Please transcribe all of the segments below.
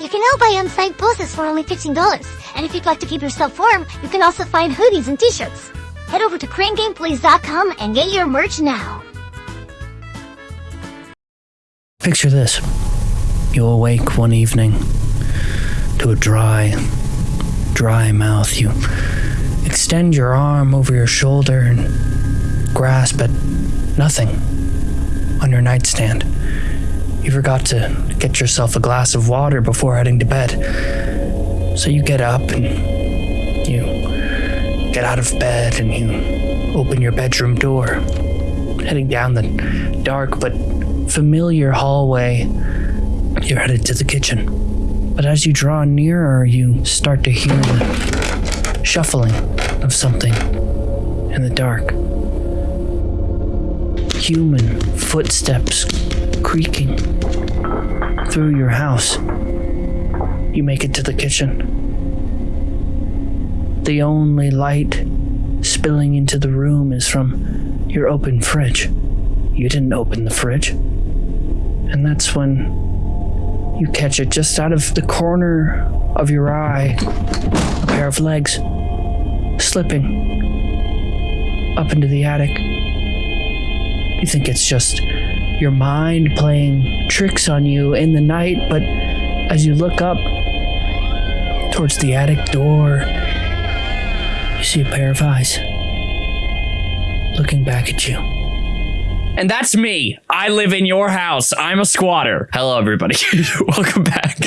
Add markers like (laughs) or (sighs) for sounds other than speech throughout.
You can now buy on-site bosses for only $15. And if you'd like to keep yourself warm, you can also find hoodies and t-shirts. Head over to cranegameplays.com and get your merch now. Picture this. You awake one evening to a dry, dry mouth. You extend your arm over your shoulder and grasp at nothing on your nightstand. You forgot to get yourself a glass of water before heading to bed. So you get up and you get out of bed and you open your bedroom door, heading down the dark but familiar hallway. You're headed to the kitchen. But as you draw nearer, you start to hear the shuffling of something in the dark. Human footsteps creaking through your house. You make it to the kitchen. The only light spilling into the room is from your open fridge. You didn't open the fridge. And that's when you catch it just out of the corner of your eye. A pair of legs slipping up into the attic. You think it's just your mind playing tricks on you in the night, but as you look up towards the attic door, you see a pair of eyes looking back at you. And that's me. I live in your house. I'm a squatter. Hello, everybody. (laughs) Welcome back.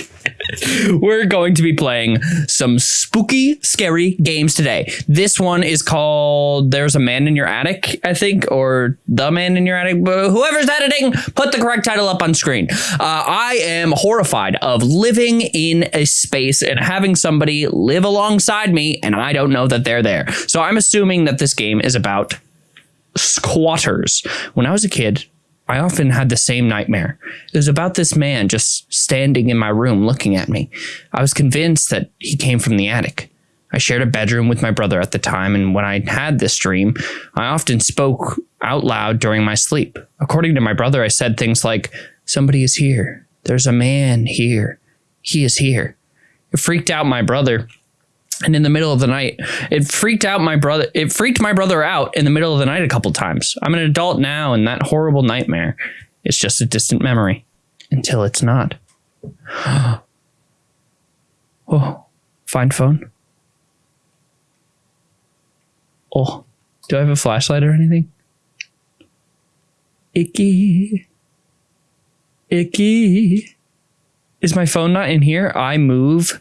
(laughs) We're going to be playing some spooky, scary games today. This one is called There's a Man in Your Attic, I think, or The Man in Your Attic. Whoever's editing, put the correct title up on screen. Uh, I am horrified of living in a space and having somebody live alongside me, and I don't know that they're there. So I'm assuming that this game is about squatters. When I was a kid, I often had the same nightmare. It was about this man just standing in my room looking at me. I was convinced that he came from the attic. I shared a bedroom with my brother at the time, and when I had this dream, I often spoke out loud during my sleep. According to my brother, I said things like, Somebody is here. There's a man here. He is here. It freaked out my brother, and in the middle of the night it freaked out my brother it freaked my brother out in the middle of the night a couple times. I'm an adult now and that horrible nightmare is just a distant memory until it's not. (gasps) Oh find phone. Oh do i have a flashlight or anything? Icky. Icky. Is my phone not in here? I move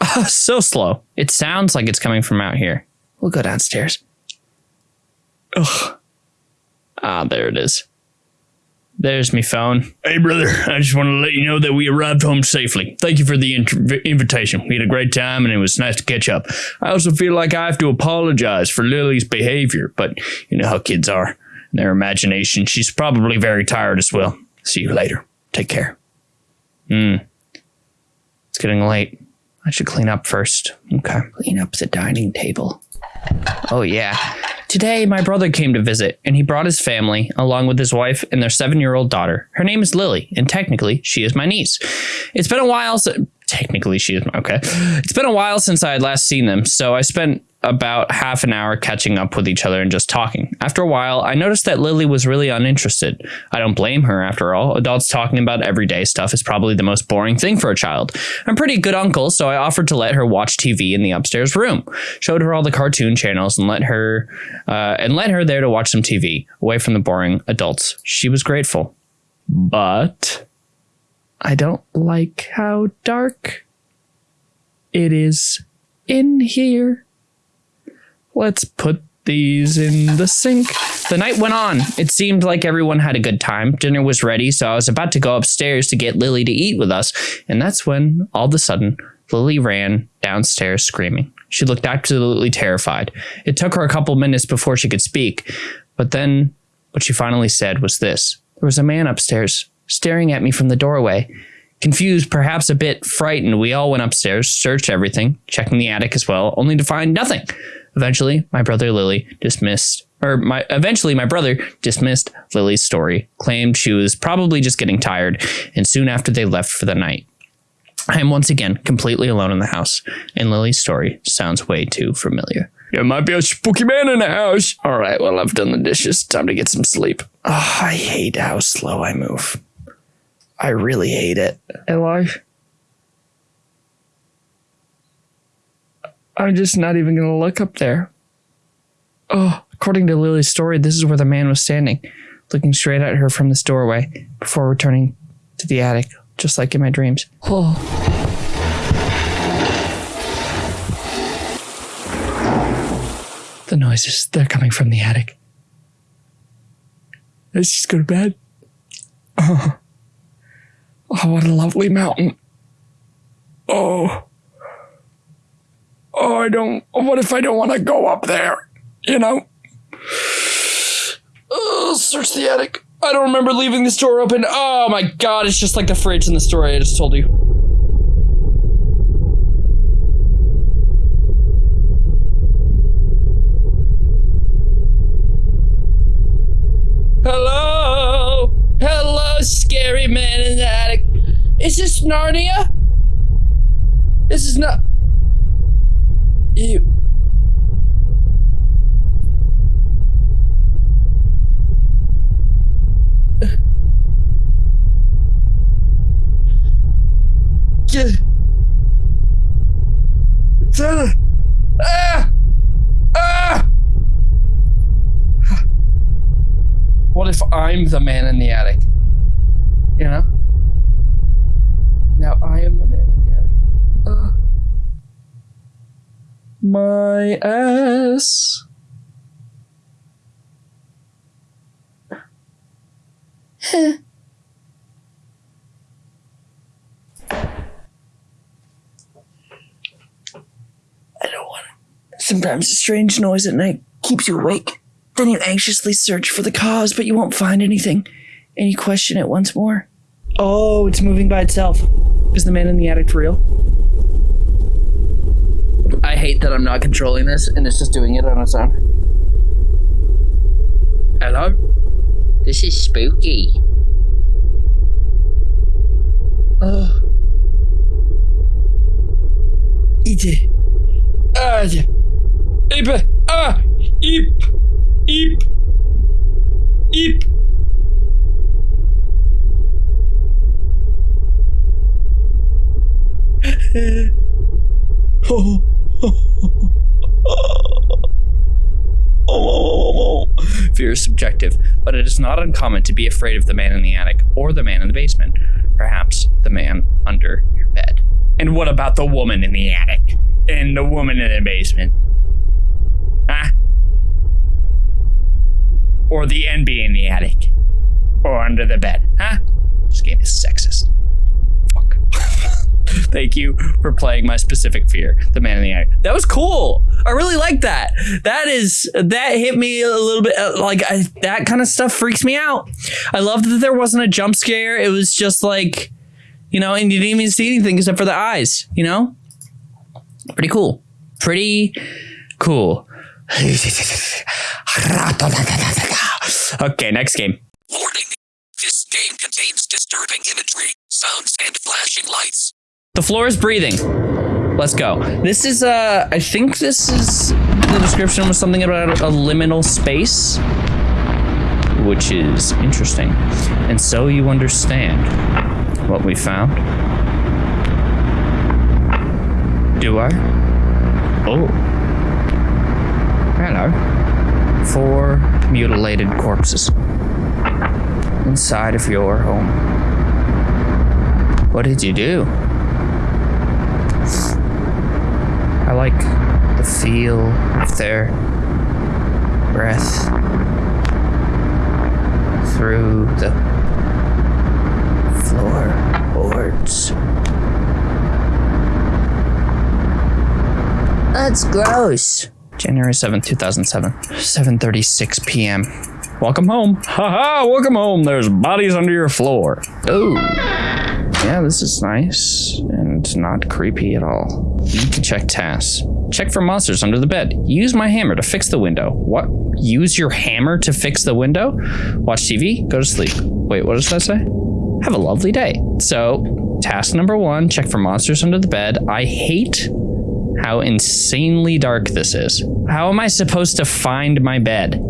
(laughs) so slow. It sounds like it's coming from out here. We'll go downstairs. Ugh. Ah, there it is. There's me phone. Hey, brother, I just want to let you know that we arrived home safely. Thank you for the inter- invitation. We had a great time and it was nice to catch up. I also feel like I have to apologize for Lily's behavior, but you know how kids are. Their imagination. She's probably very tired as well. See you later. Take care. Hmm. It's getting late. I should clean up first. Okay. Clean up the dining table. Oh, yeah. Today, my brother came to visit, and he brought his family, along with his wife and their seven year old daughter. Her name is Lily, and technically, she is my niece. It's been a while since. Technically, she is. Okay. It's been a while since I had last seen them, so I spent about half an hour catching up with each other and just talking. After a while, I noticed that Lily was really uninterested. I don't blame her, after all. Adults talking about everyday stuff is probably the most boring thing for a child. I'm pretty good uncle, so I offered to let her watch TV in the upstairs room. Showed her all the cartoon channels and let her uh, and let her there to watch some TV away from the boring adults. She was grateful, but I don't like how dark it is in here. Let's put these in the sink. The night went on. It seemed like everyone had a good time. Dinner was ready, so I was about to go upstairs to get Lily to eat with us. And that's when, all of a sudden, Lily ran downstairs screaming. She looked absolutely terrified. It took her a couple minutes before she could speak, but then what she finally said was this There was a man upstairs staring at me from the doorway. Confused, perhaps a bit frightened, we all went upstairs, searched everything, checking the attic as well, only to find nothing. Eventually, my brother Lily dismissed, or my eventually my brother dismissed Lily's story, claimed she was probably just getting tired, and soon after they left for the night. I am once again completely alone in the house, and Lily's story sounds way too familiar. There might be a spooky man in the house. All right, well, I've done the dishes. Time to get some sleep. Oh, I hate how slow I move. I really hate it. Eli? I'm just not even going to look up there. Oh, according to Lily's story, this is where the man was standing, looking straight at her from this doorway before returning to the attic, just like in my dreams. Oh. The noises, they're coming from the attic. Let's just go to bed. Oh, oh what a lovely mountain. Oh. Oh, I don't. What if I don't want to go up there? You know? Search the attic. I don't remember leaving this door open. Oh my god, it's just like the fridge in the story I just told you. Hello? Hello, scary man in the attic. Is this Narnia? This is not. Ew. Get. Ah! Ah! What if I'm the man in the attic? You know? Now I am the man in the attic. Uh, my ass. I don't want it. Sometimes a strange noise at night keeps you awake. Then you anxiously search for the cause, but you won't find anything. And you question it once more. Oh, it's moving by itself. Is the man in the attic real? I hate that I'm not controlling this and it's just doing it on its own. Hello? This is spooky. Oh. Idzie. Ah, Ibe. Ah! Eep! Eep! Eep! (laughs) oh. (laughs) Fear is subjective, but it is not uncommon to be afraid of the man in the attic or the man in the basement. Perhaps the man under your bed. And what about the woman in the attic? And the woman in the basement? Huh? Or the NB in the attic? Or under the bed? Huh? This game is sexist. Thank you for playing my specific fear, the man in the attic. That was cool. I really like that. That is that hit me a little bit. uh, Like I, that kind of stuff freaks me out. I love that there wasn't a jump scare. It was just like, you know, and you didn't even see anything except for the eyes. You know, pretty cool. Pretty cool. (laughs) okay, next game. Warning. This game contains disturbing imagery, sounds, and flashing lights. The floor is breathing. Let's go. This is uh I think this is the description was something about a liminal space, which is interesting. And so you understand what we found. Do I? Oh. Hello. Four mutilated corpses inside of your home. What did you do? I like the feel of their breath through the floorboards. That's gross. January 7th, 2007, 7:36 p.m. Welcome home. Haha, -ha, welcome home. There's bodies under your floor. Oh. Yeah, this is nice and not creepy at all. Need to check tasks. Check for monsters under the bed. Use my hammer to fix the window. What? Use your hammer to fix the window? Watch TV? Go to sleep. Wait, what does that say? have a lovely day. So, task number one check for monsters under the bed. I hate how insanely dark this is. How am I supposed to find my bed?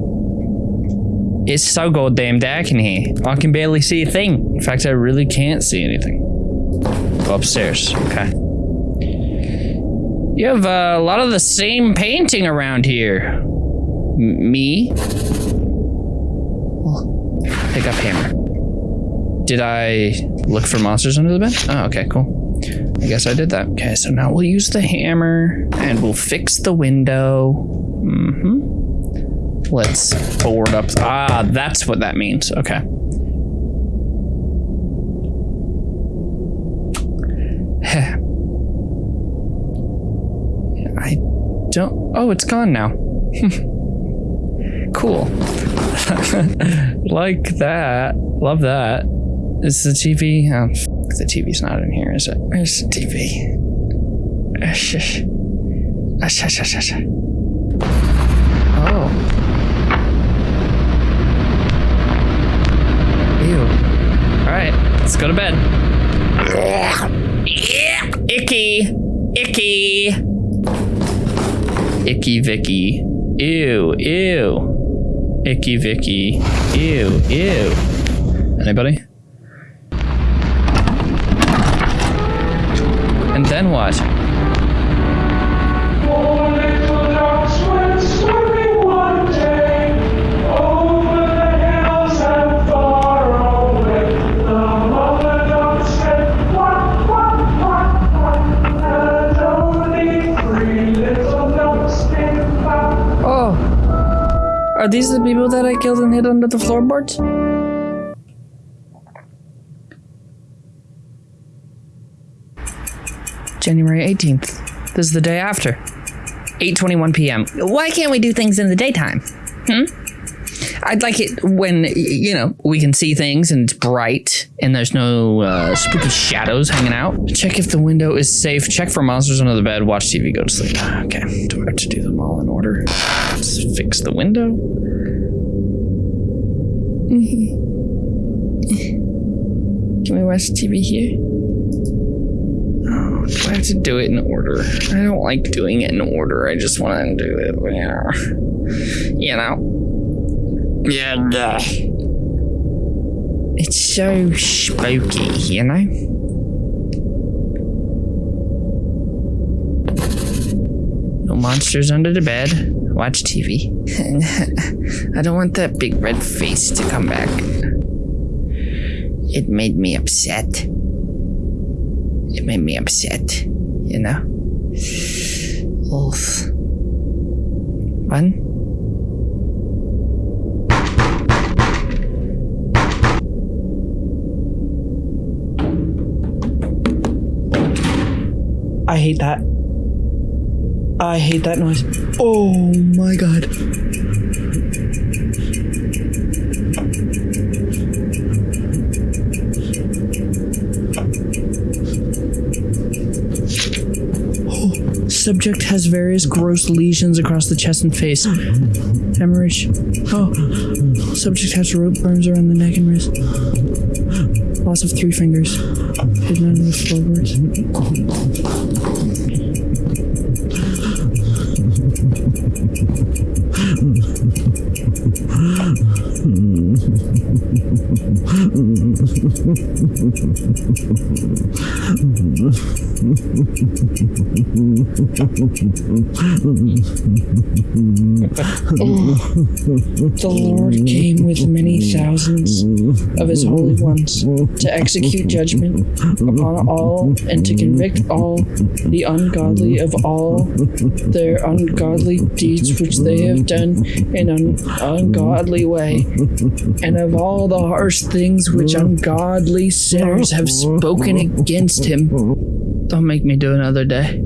It's so goddamn dark in here. I can barely see a thing. In fact, I really can't see anything. Go upstairs. Okay. You have uh, a lot of the same painting around here. M- me? Pick up hammer. Did I look for monsters under the bed? Oh, okay, cool. I guess I did that. Okay, so now we'll use the hammer and we'll fix the window. Mm-hmm. Let's board up. Ah, that's what that means. Okay. I don't. Oh, it's gone now. (laughs) cool. (laughs) like that. Love that. Is the TV? Oh, the TV's not in here, is it? Where's the TV? Oh. (laughs) Ew. All right, let's go to bed. Icky. Icky. Icky Vicky. Ew, ew. Icky Vicky. Ew, ew. Anybody? And then what? Are these the people that I killed and hid under the floorboards? January 18th. This is the day after. 8:21 p.m. Why can't we do things in the daytime? Hmm? I'd like it when you know we can see things and it's bright and there's no uh, spooky shadows hanging out. Check if the window is safe. Check for monsters under the bed. Watch TV. Go to sleep. Okay. Do I have to do them all in order? Let's fix the window. (laughs) Can we watch TV here? Oh, do I have to do it in order? I don't like doing it in order. I just want to do it, Yeah, you know. Yeah, uh, yeah. It's so spooky, you know. No monsters under the bed. Watch TV. (laughs) I don't want that big red face to come back. It made me upset. It made me upset, you know? Oof. One. I hate that. I hate that noise. Oh my god. Oh, subject has various gross lesions across the chest and face. (gasps) Hemorrhage. Oh, subject has rope burns around the neck and wrist. Loss of three fingers. Hidden under the floorboards. The Lord came with many thousands of his holy ones to execute judgment upon all and to convict all the ungodly of all their ungodly deeds which they have done in an ungodly way, and of all the harsh things which ungodly sinners have spoken against him. Don't make me do another day.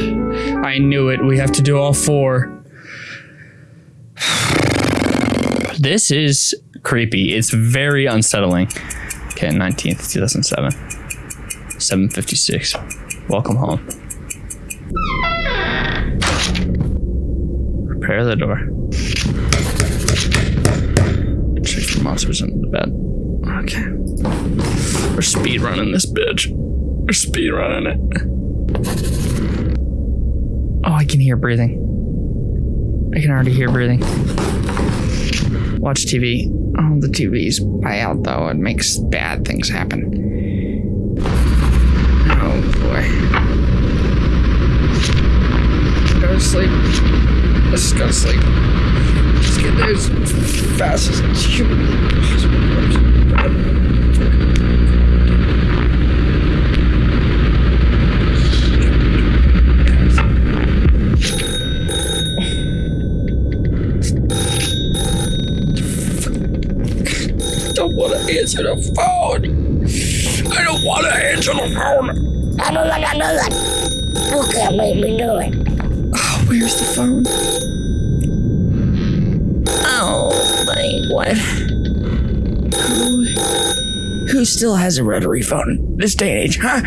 I knew it. We have to do all four. (sighs) This is creepy. It's very unsettling. Okay, 19th, 2007. 756. Welcome home. Prepare the door. Check for monsters under the bed. Okay. We're speed running this bitch. We're speed running it. Oh, I can hear breathing. I can already hear breathing. Watch TV. Oh, the TV's out though. It makes bad things happen. Oh boy. Go to sleep. Let's just go to sleep. Let's get there as fast as humanly possible. don't want to answer the phone. I don't want to answer the phone. I don't wanna do it. You can't make me do it. Oh, where's the phone? Oh my what? Who, who still has a rotary phone this day and age, huh?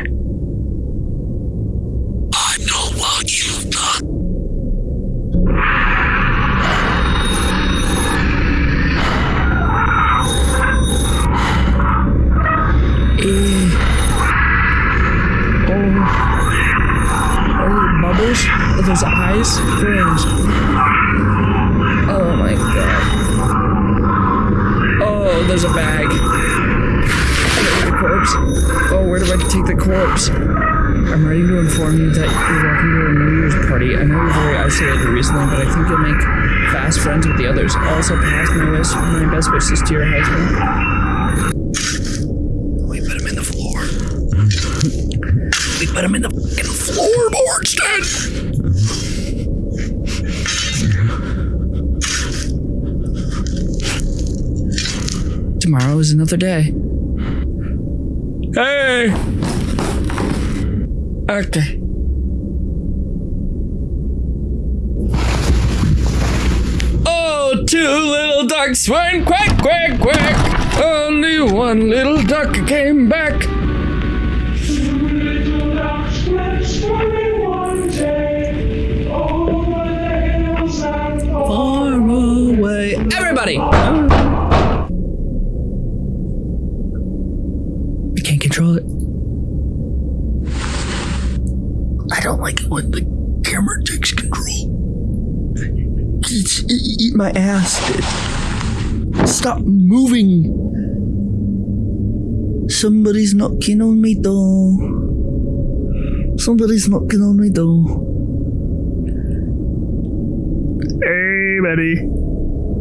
Where do I take the corpse? I'm ready to inform you that you're welcome to a New Year's party. I know you're very isolated recently, but I think you'll make fast friends with the others. Also, pass my, wish, my best wishes to your husband. We put him in the floor. we put him in the fucking floorboards, Dad. Tomorrow is another day. Hey! Okay. Oh, two little ducks went quack, quack, quack. Only one little duck came back. My ass. Stop moving. Somebody's knocking on my door. Somebody's knocking on my door. Hey, buddy.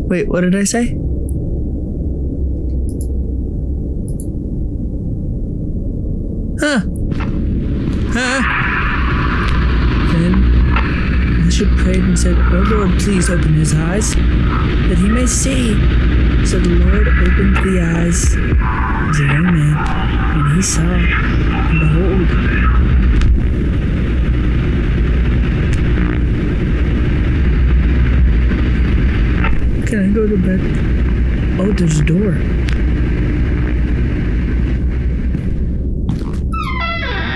Wait, what did I say? Huh. Huh. Then Elisha prayed and said, O Lord, please open his eyes, that he may see. So the Lord opened the eyes of the young man, and he saw, and behold, Can I go to bed? Oh, there's a door.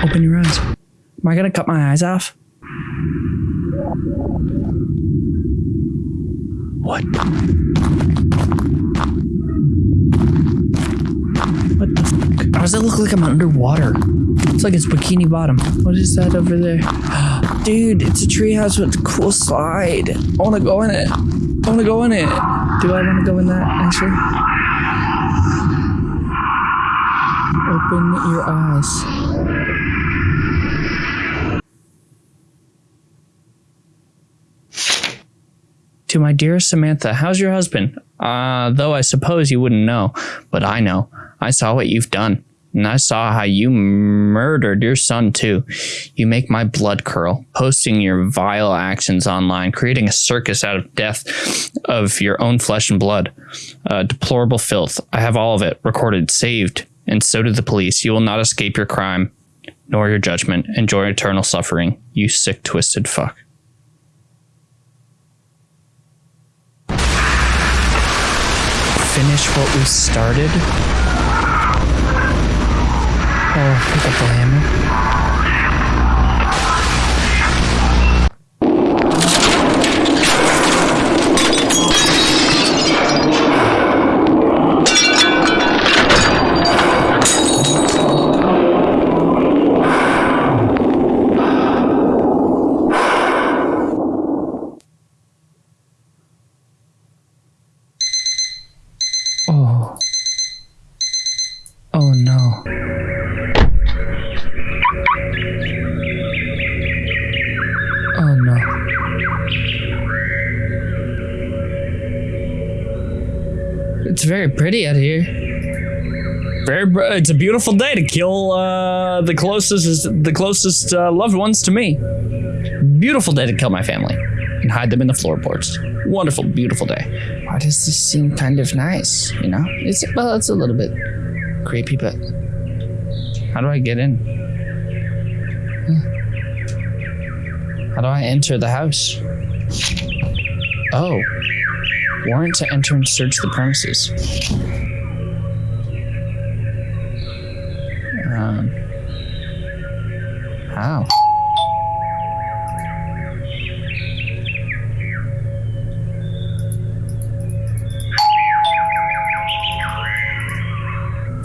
Open your eyes. Am I gonna cut my eyes off? What? What the fuck? How does it look like I'm underwater? It's like it's bikini bottom. What is that over there? (gasps) Dude, it's a treehouse with a cool slide. I wanna go in it. I wanna go in it. Do I wanna go in that actually? Open your eyes. To my dearest Samantha, how's your husband? Uh, though I suppose you wouldn't know, but I know. I saw what you've done. And I saw how you murdered your son too. You make my blood curl, posting your vile actions online, creating a circus out of death of your own flesh and blood. Uh, deplorable filth. I have all of it recorded, saved, and so did the police. You will not escape your crime. nor your judgment. Enjoy eternal suffering, you sick, twisted fuck. Finish what we started? Oh, pick up the hammer. Pretty out here. Very, br- it's a beautiful day to kill uh, the closest, the closest uh, loved ones to me. Beautiful day to kill my family and hide them in the floorboards. Wonderful, beautiful day. Why does this seem kind of nice? You know, it's well, it's a little bit creepy, but how do I get in? Huh. How do I enter the house? Oh, warrant to enter and search the premises. Um, how?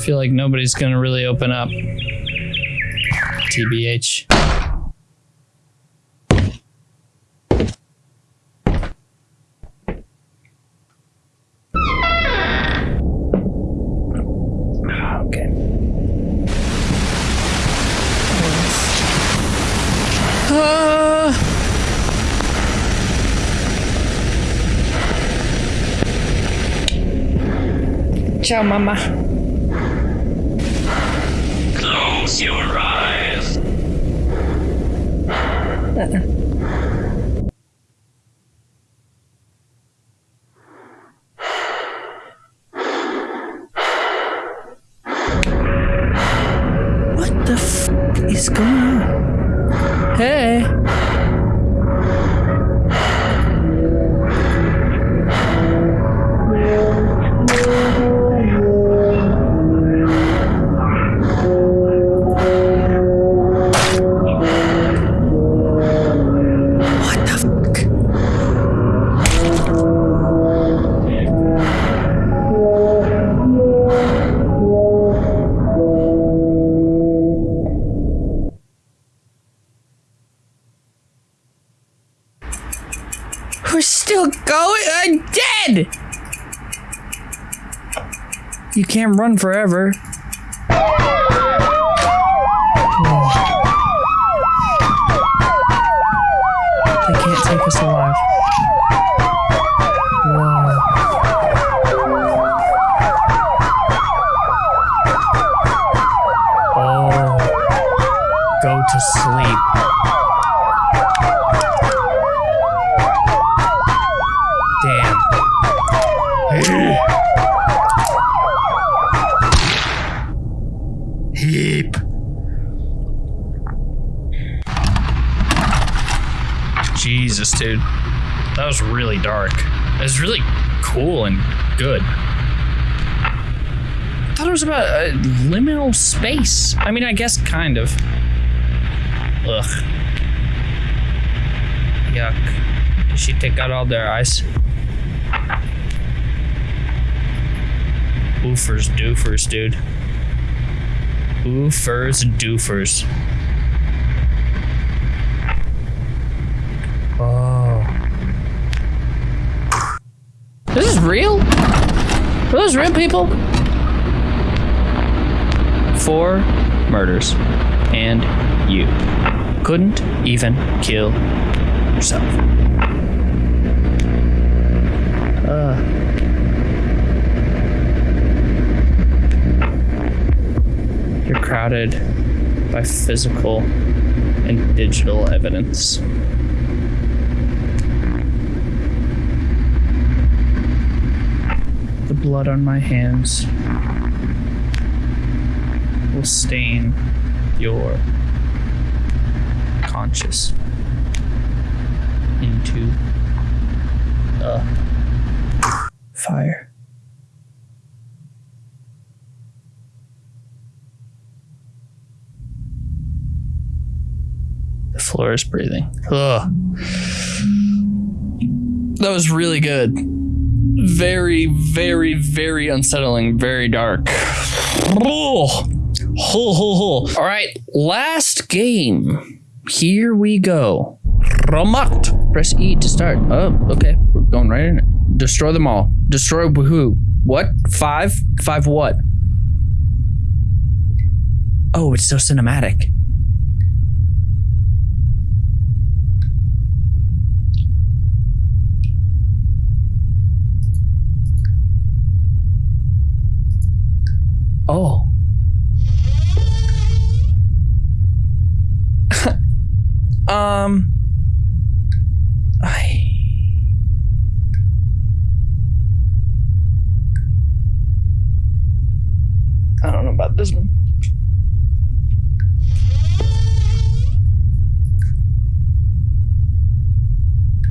feel like nobody's gonna really open up. TBH. Ciao, mama. Close your eyes. What the f is going on? Hey. Can't run forever. They can't take us alive. Whoa. Oh. Go to sleep. Damn. Heap. Jesus, dude. That was really dark. It was really cool and good. I thought it was about uh, liminal space. I mean, I guess kind of. Ugh. Yuck. Did she take out all their eyes? Oofers, doofers, dude. Oofers, doofers. Oh. This is real? Are those real people? Four murders. And you couldn't even kill yourself. Uh. You're crowded by physical and digital evidence. The blood on my hands will stain your unconscious into the fire. The floor is breathing. Ugh. That was really good. Very, very, very unsettling. Very dark. Oh. Ho, ho, ho. All right, last game. Here we go. Ramat. Press E to start. Oh, okay. We're going right in. Destroy them all. Destroy who? What? Five? Five what? Oh, it's so cinematic. Oh. (laughs) um. I. I don't know about this one.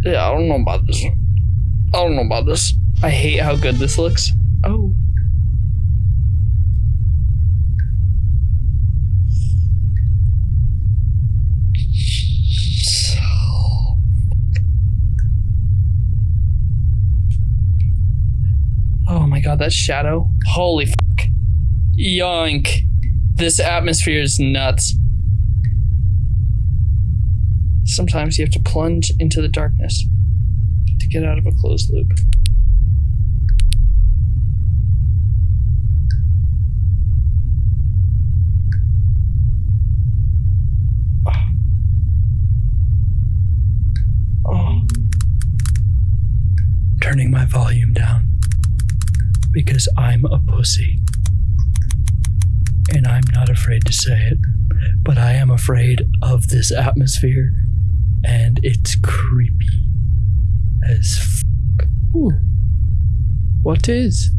Yeah, I don't know about this. I don't know about this. I hate how good this looks. Oh. Oh my god, that shadow. Holy fuck. Yoink. This atmosphere is nuts. Sometimes you have to plunge into the darkness to get out of a closed loop. Oh. Turning my volume down because I'm a pussy. And I'm not afraid to say it, but I am afraid of this atmosphere, and it's creepy as fuck. Ooh. What is?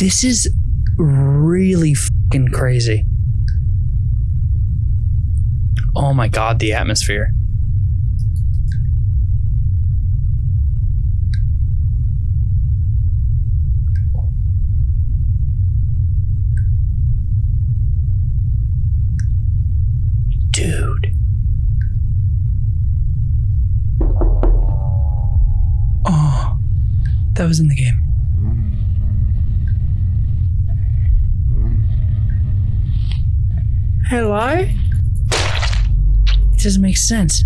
This is really fucking crazy. Oh my god, the atmosphere. Dude. Oh, that was in the game. Hello? It doesn't make sense.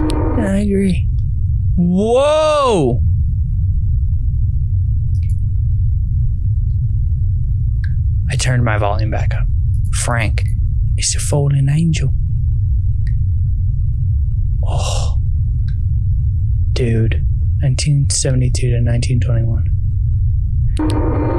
I agree. Whoa! I turned my volume back up. Frank it's a fallen angel. Oh. Dude. 1972 to 1921.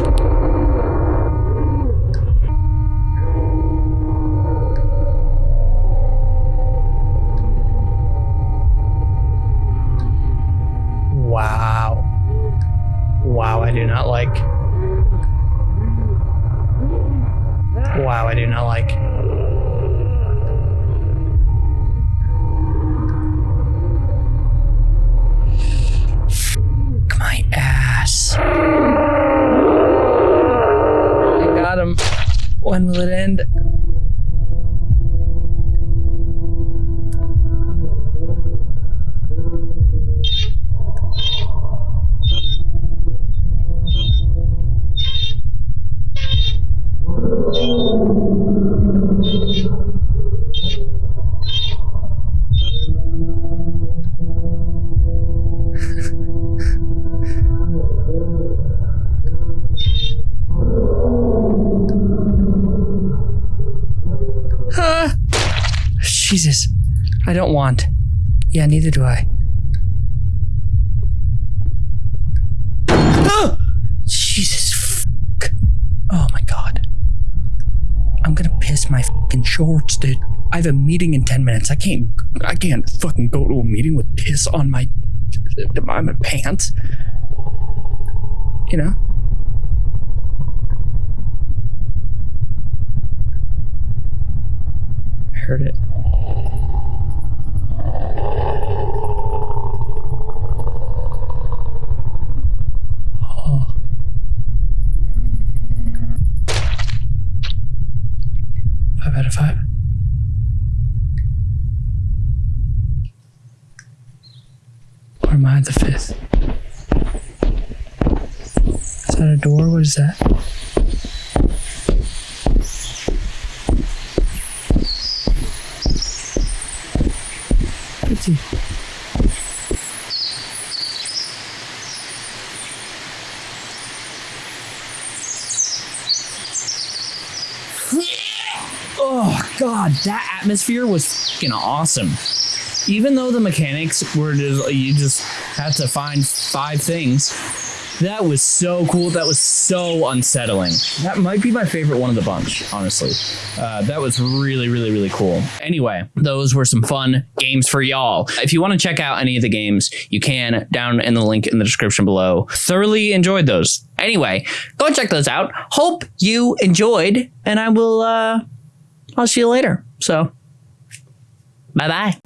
Jesus. I don't want. Yeah, neither do I. Ah! Jesus. Fuck. Oh my god. I'm gonna piss my fucking shorts, dude. I have a meeting in 10 minutes. I can't I can't fucking go to a meeting with piss on my on my pants. You know? I heard it. Oh. Five out of five. Or the fifth? Is that a door? What is that? See. Oh god, that atmosphere was fucking awesome. Even though the mechanics were just you just had to find five things, that was so cool. That was so unsettling. That might be my favorite one of the bunch, honestly. Uh, that was really, really, really cool. Anyway, those were some fun games for y'all. If you want to check out any of the games, you can down in the link in the description below. Thoroughly enjoyed those. Anyway, go check those out. Hope you enjoyed, and I will. uh I'll see you later. So, bye bye.